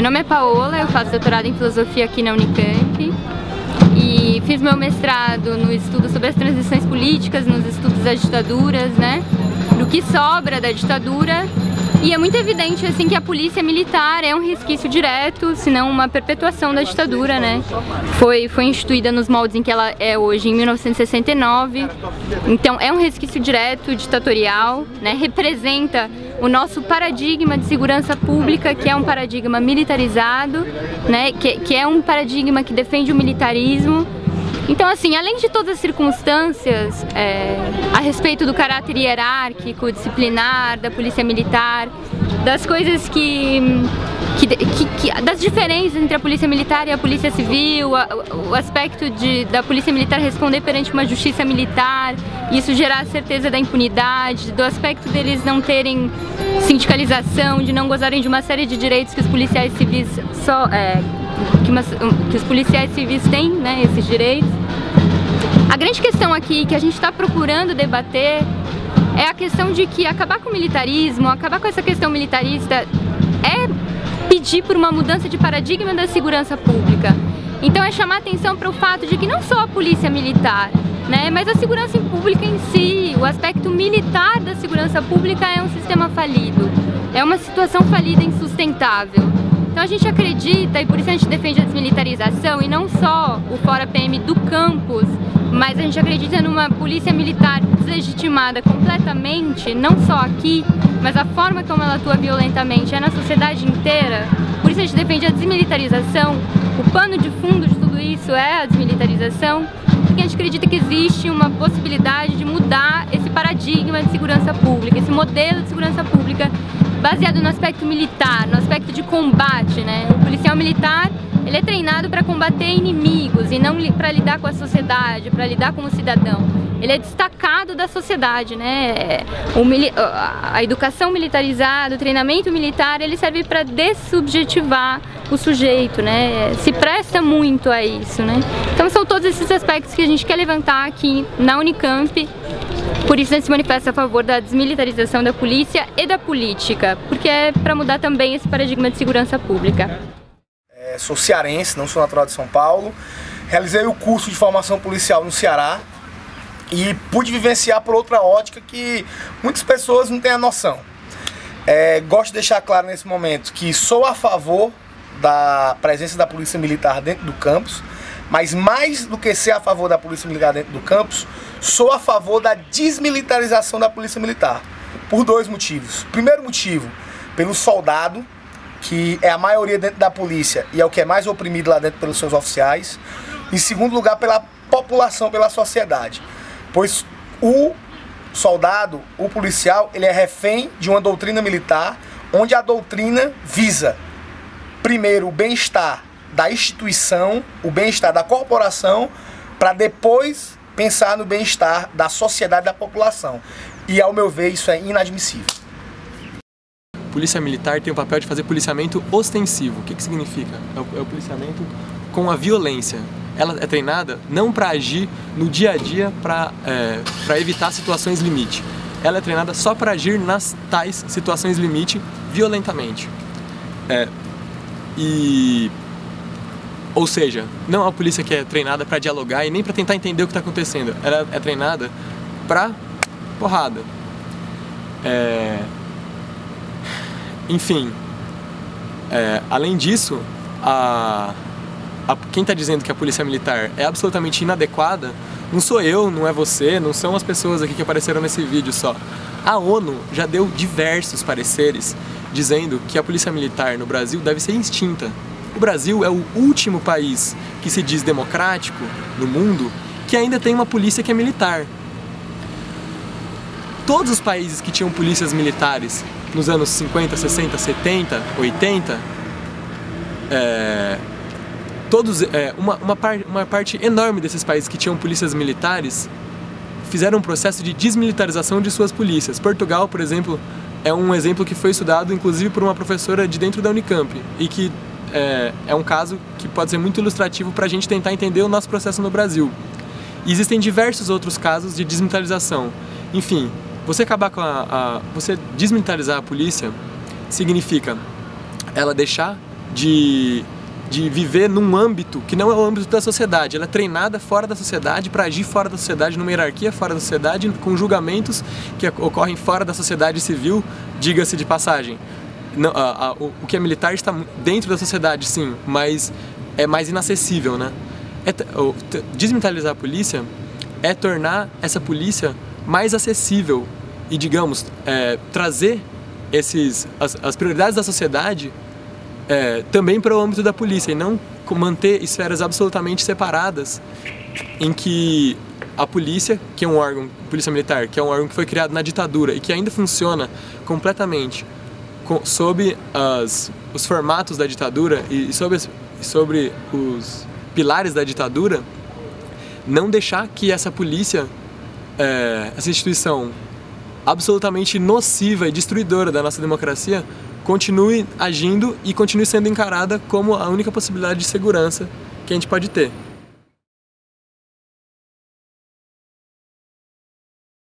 Meu nome é Paola, eu faço doutorado em filosofia aqui na Unicamp e fiz meu mestrado no estudo sobre as transições políticas, nos estudos das ditaduras, né? Do que sobra da ditadura e é muito evidente assim que a polícia militar é um resquício direto, se não uma perpetuação da ditadura, né? Foi, foi instituída nos moldes em que ela é hoje, em 1969. Então é um resquício direto, ditatorial, né? Representa o nosso paradigma de segurança pública, que é um paradigma militarizado, né? Que, que é um paradigma que defende o militarismo então, assim, além de todas as circunstâncias é, a respeito do caráter hierárquico, disciplinar, da polícia militar, das coisas que, que, que, que, das diferenças entre a polícia militar e a polícia civil, a, o aspecto de, da polícia militar responder perante uma justiça militar, isso gerar a certeza da impunidade, do aspecto deles não terem sindicalização, de não gozarem de uma série de direitos que os policiais civis só é, que, uma, que os policiais civis têm, né, esses direitos. A grande questão aqui que a gente está procurando debater é a questão de que acabar com o militarismo, acabar com essa questão militarista é pedir por uma mudança de paradigma da segurança pública. Então é chamar atenção para o fato de que não só a polícia militar, né, mas a segurança pública em si, o aspecto militar da segurança pública é um sistema falido, é uma situação falida insustentável. Então a gente acredita, e por isso a gente defende a desmilitarização, e não só o Fora PM do campus, mas a gente acredita numa polícia militar deslegitimada completamente, não só aqui, mas a forma como ela atua violentamente é na sociedade inteira. Por isso a gente defende a desmilitarização, o pano de fundo de tudo isso é a desmilitarização, porque a gente acredita que existe uma possibilidade de mudar esse paradigma de segurança pública, esse modelo de segurança pública baseado no aspecto militar, no aspecto de combate, né? O policial militar, ele é treinado para combater inimigos e não para lidar com a sociedade, para lidar com o cidadão. Ele é destacado da sociedade, né? A educação militarizada, o treinamento militar, ele serve para dessubjetivar o sujeito, né? Se presta muito a isso, né? Então são todos esses aspectos que a gente quer levantar aqui na Unicamp por isso a gente se manifesta a favor da desmilitarização da polícia e da política, porque é para mudar também esse paradigma de segurança pública. É, sou cearense, não sou natural de São Paulo. Realizei o curso de formação policial no Ceará e pude vivenciar por outra ótica que muitas pessoas não têm a noção. É, gosto de deixar claro nesse momento que sou a favor da presença da polícia militar dentro do campus, mas mais do que ser a favor da polícia militar dentro do campus, sou a favor da desmilitarização da polícia militar. Por dois motivos. Primeiro motivo, pelo soldado, que é a maioria dentro da polícia e é o que é mais oprimido lá dentro pelos seus oficiais. Em segundo lugar, pela população, pela sociedade. Pois o soldado, o policial, ele é refém de uma doutrina militar, onde a doutrina visa, primeiro, o bem-estar da instituição, o bem-estar da corporação, para depois pensar no bem-estar da sociedade da população. E ao meu ver, isso é inadmissível. Polícia Militar tem o papel de fazer policiamento ostensivo. O que, que significa? É o, é o policiamento com a violência. Ela é treinada não para agir no dia a dia para é, evitar situações limite. Ela é treinada só para agir nas tais situações limite violentamente. É, e ou seja, não é uma polícia que é treinada para dialogar e nem para tentar entender o que está acontecendo. Ela é treinada para porrada. É... Enfim, é, além disso, a, a, quem está dizendo que a polícia militar é absolutamente inadequada não sou eu, não é você, não são as pessoas aqui que apareceram nesse vídeo só. A ONU já deu diversos pareceres dizendo que a polícia militar no Brasil deve ser extinta o Brasil é o último país que se diz democrático no mundo que ainda tem uma polícia que é militar. Todos os países que tinham polícias militares nos anos 50, 60, 70, 80, é, todos, é, uma, uma, par, uma parte enorme desses países que tinham polícias militares fizeram um processo de desmilitarização de suas polícias. Portugal, por exemplo, é um exemplo que foi estudado inclusive por uma professora de dentro da Unicamp e que é, é um caso que pode ser muito ilustrativo para a gente tentar entender o nosso processo no Brasil. E existem diversos outros casos de desmilitarização. Enfim, você acabar com a, a, você desmilitarizar a polícia significa ela deixar de, de viver num âmbito que não é o âmbito da sociedade. Ela é treinada fora da sociedade para agir fora da sociedade, numa hierarquia fora da sociedade, com julgamentos que ocorrem fora da sociedade civil, diga-se de passagem. Não, a, a, o, o que é militar está dentro da sociedade, sim, mas é mais inacessível, né? É, desmilitarizar a polícia é tornar essa polícia mais acessível e, digamos, é, trazer esses, as, as, prioridades da sociedade é, também para o âmbito da polícia e não manter esferas absolutamente separadas em que a polícia, que é um órgão, polícia militar, que é um órgão que foi criado na ditadura e que ainda funciona completamente com, sob as, os formatos da ditadura e, e sobre, sobre os pilares da ditadura, não deixar que essa polícia, é, essa instituição absolutamente nociva e destruidora da nossa democracia, continue agindo e continue sendo encarada como a única possibilidade de segurança que a gente pode ter.